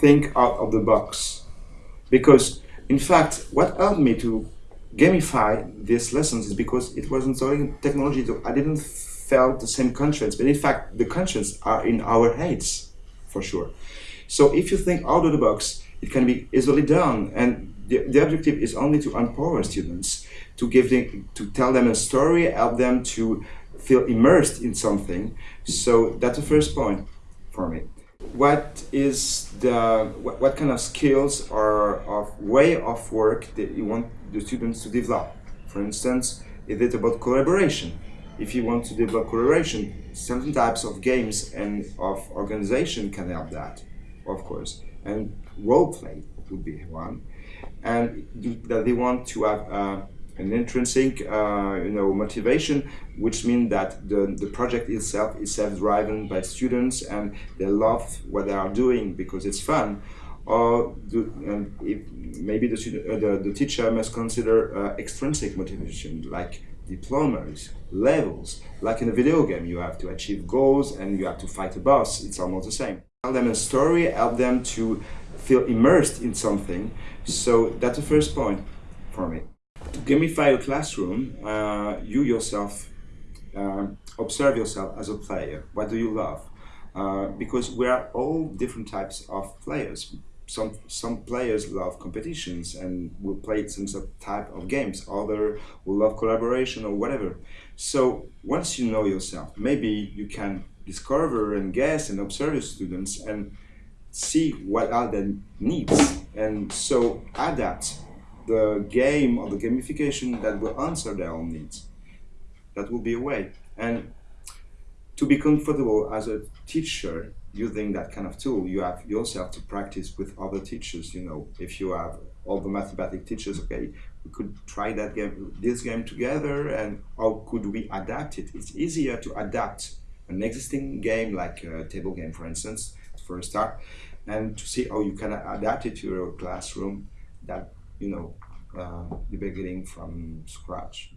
think out of the box. Because, in fact, what helped me to gamify these lessons is because it wasn't so technology. I didn't felt the same conscience, but in fact, the conscience are in our heads, for sure. So if you think out of the box, it can be easily done. And the, the objective is only to empower students, to give them, to tell them a story, help them to feel immersed in something. So that's the first point for me. What is the what, what kind of skills or of way of work that you want the students to develop? For instance, is it about collaboration? If you want to develop collaboration, certain types of games and of organization can help that, of course. And role play would be one. And that they want to have uh, an intrinsic uh, you know, motivation, which means that the, the project itself is self-driven by students and they love what they are doing because it's fun. Or do, and if maybe the, student, uh, the, the teacher must consider uh, extrinsic motivation, like diplomas, levels. Like in a video game, you have to achieve goals and you have to fight a boss. It's almost the same. Tell them a story, help them to feel immersed in something. So that's the first point for me. To gamify a classroom, uh, you yourself uh, observe yourself as a player. What do you love? Uh, because we are all different types of players. Some some players love competitions and will play some type of games. Other will love collaboration or whatever. So once you know yourself, maybe you can discover and guess and observe your students and see what are their needs and so adapt the game or the gamification that will answer their own needs. That will be a way. And to be comfortable as a teacher using that kind of tool, you have yourself to practice with other teachers. You know, if you have all the mathematics teachers, okay, we could try that game, this game together, and how could we adapt it? It's easier to adapt an existing game like a table game, for instance, for a start, and to see how you can adapt it to your classroom that, you know, uh, you're beginning from scratch.